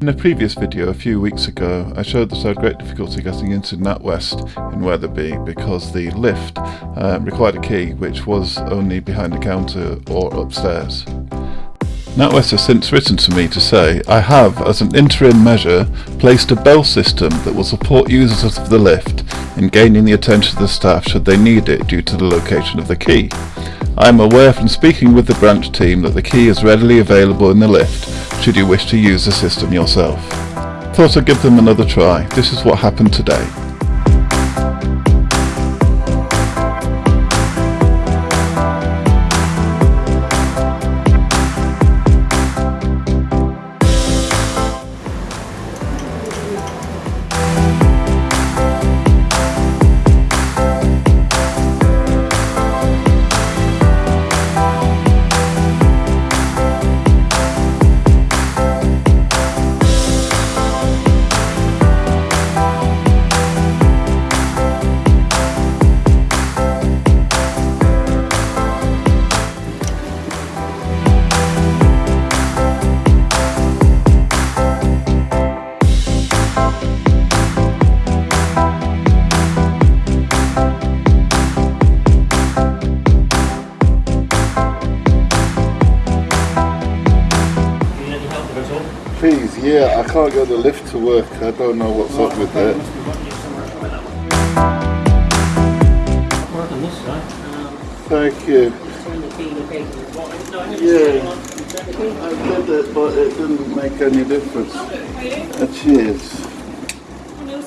In a previous video a few weeks ago, I showed that I had great difficulty getting into NatWest in Wetherby because the lift uh, required a key which was only behind the counter or upstairs. NatWest has since written to me to say, I have, as an interim measure, placed a bell system that will support users of the lift in gaining the attention of the staff should they need it due to the location of the key. I am aware from speaking with the branch team that the key is readily available in the lift should you wish to use the system yourself. Thought I'd give them another try. This is what happened today. Please, yeah, I can't get the lift to work. I don't know what's up with it. Work on this side. Thank you. Yeah, I did it, but it didn't make any difference. Uh, cheers.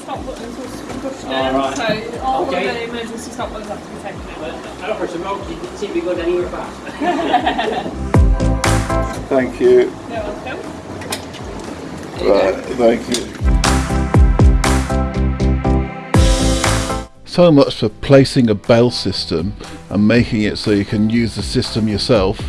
Stop buttons will push All down, right. so all Okay. of the emergency stop buttons have to be taken out. I offered some milk, you didn't seem to be going anywhere fast. Thank you. You're welcome. Thank you. So much for placing a bell system and making it so you can use the system yourself.